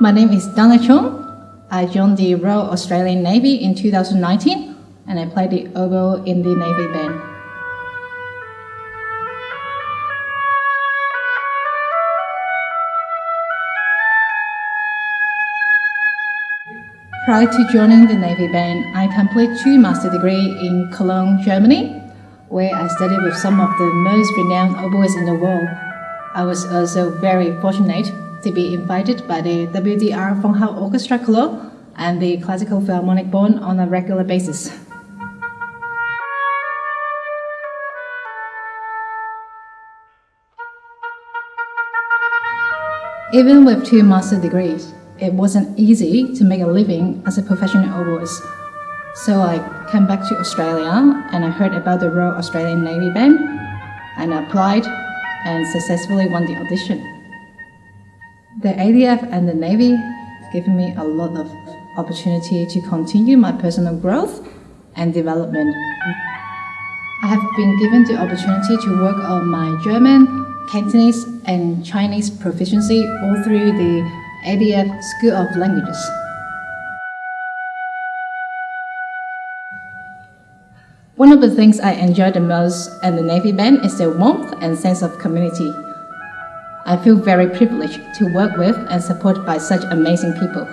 My name is Donna Chung. I joined the Royal Australian Navy in 2019 and I played the oboe in the Navy band. Prior to joining the Navy band, I completed two master degree in Cologne, Germany, where I studied with some of the most renowned oboists in the world. I was also very fortunate to be invited by the WDR Funkhaus Orchestra Club and the Classical Philharmonic Bonn on a regular basis. Even with two master degrees, it wasn't easy to make a living as a professional oboist. So I came back to Australia and I heard about the Royal Australian Navy Band and applied and successfully won the audition. The ADF and the Navy have given me a lot of opportunity to continue my personal growth and development. I have been given the opportunity to work on my German, Cantonese and Chinese proficiency all through the ADF School of Languages. One of the things I enjoy the most at the Navy Band is the warmth and sense of community. I feel very privileged to work with and support by such amazing people.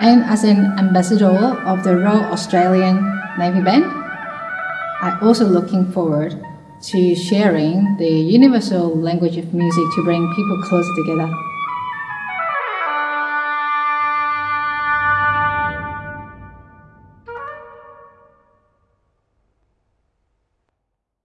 And as an ambassador of the Royal Australian Navy Band, I'm also looking forward to sharing the universal language of music to bring people closer together.